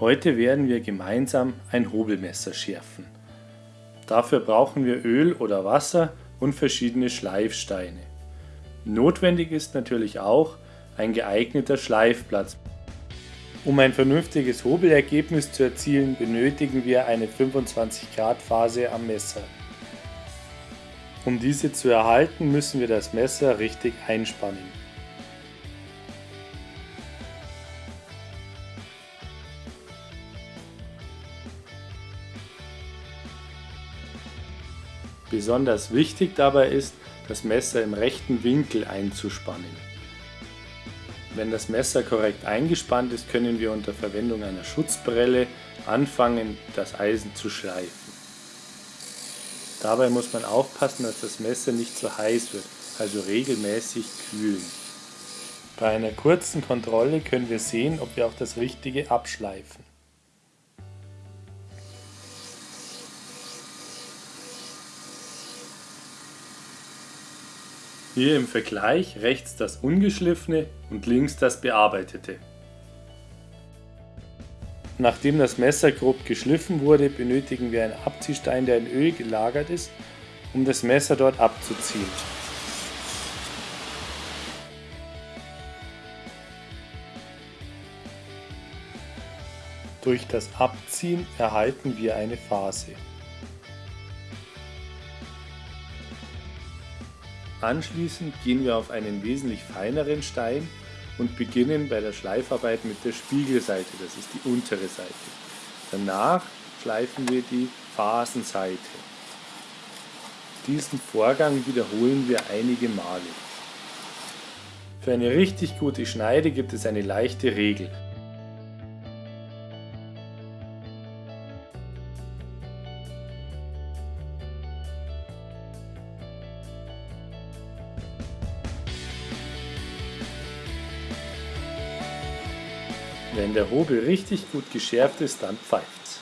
Heute werden wir gemeinsam ein Hobelmesser schärfen. Dafür brauchen wir Öl oder Wasser und verschiedene Schleifsteine. Notwendig ist natürlich auch ein geeigneter Schleifplatz. Um ein vernünftiges Hobelergebnis zu erzielen, benötigen wir eine 25 Grad Phase am Messer. Um diese zu erhalten, müssen wir das Messer richtig einspannen. Besonders wichtig dabei ist, das Messer im rechten Winkel einzuspannen. Wenn das Messer korrekt eingespannt ist, können wir unter Verwendung einer Schutzbrille anfangen, das Eisen zu schleifen. Dabei muss man aufpassen, dass das Messer nicht zu heiß wird, also regelmäßig kühlen. Bei einer kurzen Kontrolle können wir sehen, ob wir auch das Richtige abschleifen. Hier im Vergleich rechts das ungeschliffene und links das bearbeitete. Nachdem das Messer grob geschliffen wurde, benötigen wir einen Abziehstein, der in Öl gelagert ist, um das Messer dort abzuziehen. Durch das Abziehen erhalten wir eine Phase. Anschließend gehen wir auf einen wesentlich feineren Stein und beginnen bei der Schleifarbeit mit der Spiegelseite, das ist die untere Seite. Danach schleifen wir die Phasenseite. Diesen Vorgang wiederholen wir einige Male. Für eine richtig gute Schneide gibt es eine leichte Regel. Wenn der Hobel richtig gut geschärft ist, dann pfeift's.